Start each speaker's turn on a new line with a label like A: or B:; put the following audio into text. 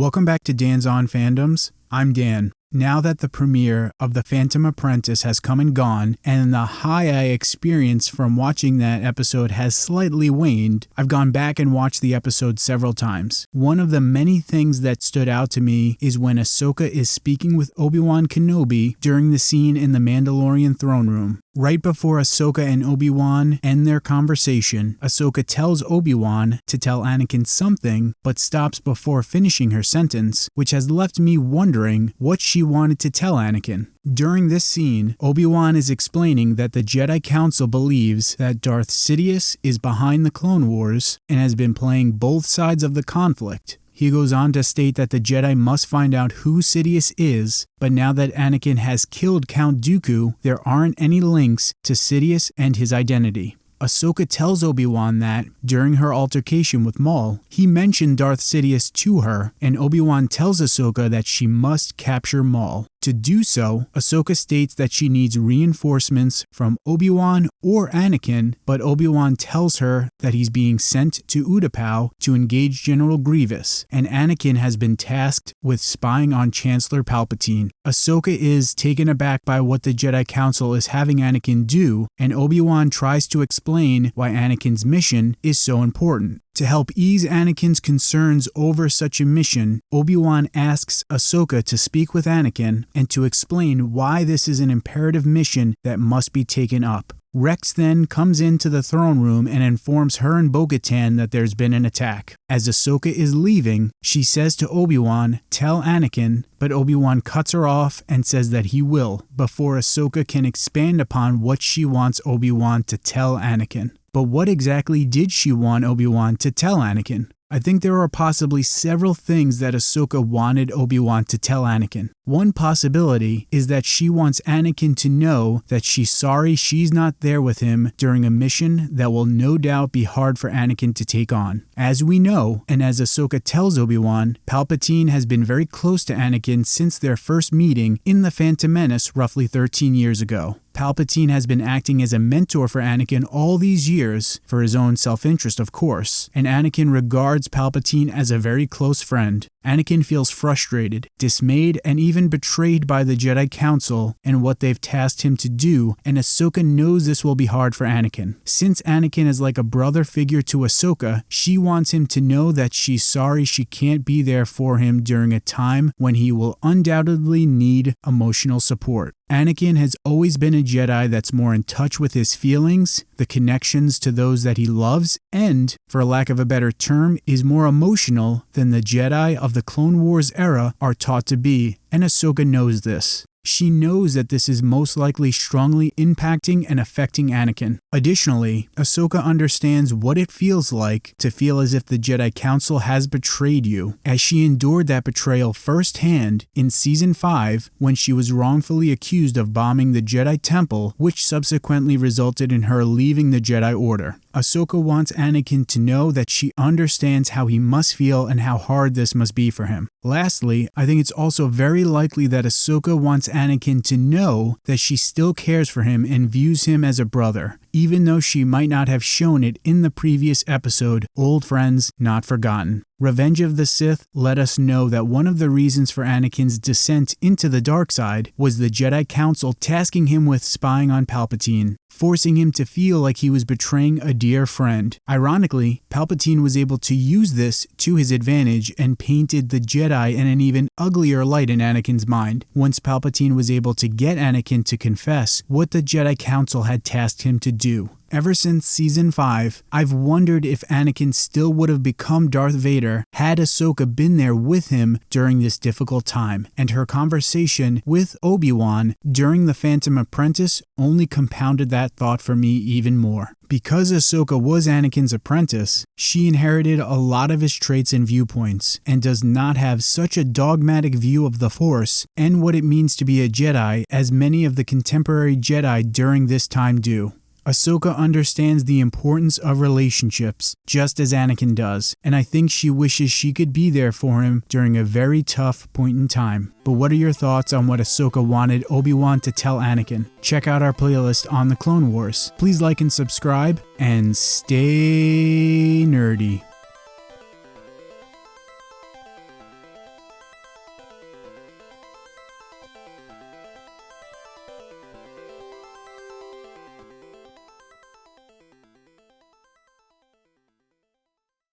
A: Welcome back to Dan's On Fandoms. I'm Dan. Now that the premiere of The Phantom Apprentice has come and gone, and the high I experience from watching that episode has slightly waned, I've gone back and watched the episode several times. One of the many things that stood out to me is when Ahsoka is speaking with Obi-Wan Kenobi during the scene in the Mandalorian throne room. Right before Ahsoka and Obi-Wan end their conversation, Ahsoka tells Obi-Wan to tell Anakin something, but stops before finishing her sentence, which has left me wondering what she wanted to tell Anakin. During this scene, Obi-Wan is explaining that the Jedi Council believes that Darth Sidious is behind the Clone Wars and has been playing both sides of the conflict. He goes on to state that the Jedi must find out who Sidious is, but now that Anakin has killed Count Dooku, there aren't any links to Sidious and his identity. Ahsoka tells Obi-Wan that, during her altercation with Maul, he mentioned Darth Sidious to her, and Obi-Wan tells Ahsoka that she must capture Maul. To do so, Ahsoka states that she needs reinforcements from Obi-Wan or Anakin, but Obi-Wan tells her that he's being sent to Utapau to engage General Grievous, and Anakin has been tasked with spying on Chancellor Palpatine. Ahsoka is taken aback by what the Jedi Council is having Anakin do, and Obi-Wan tries to explain why Anakin's mission is so important. To help ease Anakin's concerns over such a mission, Obi-Wan asks Ahsoka to speak with Anakin and to explain why this is an imperative mission that must be taken up. Rex then comes into the throne room and informs her and Bo-Katan that there's been an attack. As Ahsoka is leaving, she says to Obi-Wan, tell Anakin, but Obi-Wan cuts her off and says that he will, before Ahsoka can expand upon what she wants Obi-Wan to tell Anakin. But what exactly did she want Obi-Wan to tell Anakin? I think there are possibly several things that Ahsoka wanted Obi-Wan to tell Anakin. One possibility is that she wants Anakin to know that she's sorry she's not there with him during a mission that will no doubt be hard for Anakin to take on. As we know, and as Ahsoka tells Obi-Wan, Palpatine has been very close to Anakin since their first meeting in The Phantom Menace roughly 13 years ago. Palpatine has been acting as a mentor for Anakin all these years, for his own self-interest of course, and Anakin regards Palpatine as a very close friend. Anakin feels frustrated, dismayed, and even betrayed by the Jedi Council and what they've tasked him to do, and Ahsoka knows this will be hard for Anakin. Since Anakin is like a brother figure to Ahsoka, she wants him to know that she's sorry she can't be there for him during a time when he will undoubtedly need emotional support. Anakin has always been a Jedi that's more in touch with his feelings, the connections to those that he loves, and, for lack of a better term, is more emotional than the Jedi of the Clone Wars era are taught to be, and Ahsoka knows this. She knows that this is most likely strongly impacting and affecting Anakin. Additionally, Ahsoka understands what it feels like to feel as if the Jedi Council has betrayed you, as she endured that betrayal firsthand in Season 5 when she was wrongfully accused of bombing the Jedi Temple, which subsequently resulted in her leaving the Jedi Order. Ahsoka wants Anakin to know that she understands how he must feel and how hard this must be for him. Lastly, I think it's also very likely that Ahsoka wants Anakin to know that she still cares for him and views him as a brother, even though she might not have shown it in the previous episode, Old Friends Not Forgotten. Revenge of the Sith let us know that one of the reasons for Anakin's descent into the dark side was the Jedi Council tasking him with spying on Palpatine, forcing him to feel like he was betraying a dear friend. Ironically, Palpatine was able to use this to his advantage and painted the Jedi in an even uglier light in Anakin's mind once Palpatine was able to get Anakin to confess what the Jedi Council had tasked him to do. Ever since season 5, I've wondered if Anakin still would have become Darth Vader had Ahsoka been there with him during this difficult time, and her conversation with Obi-Wan during The Phantom Apprentice only compounded that thought for me even more. Because Ahsoka was Anakin's apprentice, she inherited a lot of his traits and viewpoints, and does not have such a dogmatic view of the Force and what it means to be a Jedi as many of the contemporary Jedi during this time do. Ahsoka understands the importance of relationships, just as Anakin does, and I think she wishes she could be there for him during a very tough point in time. But what are your thoughts on what Ahsoka wanted Obi-Wan to tell Anakin? Check out our playlist on the Clone Wars. Please like and subscribe, and stay nerdy.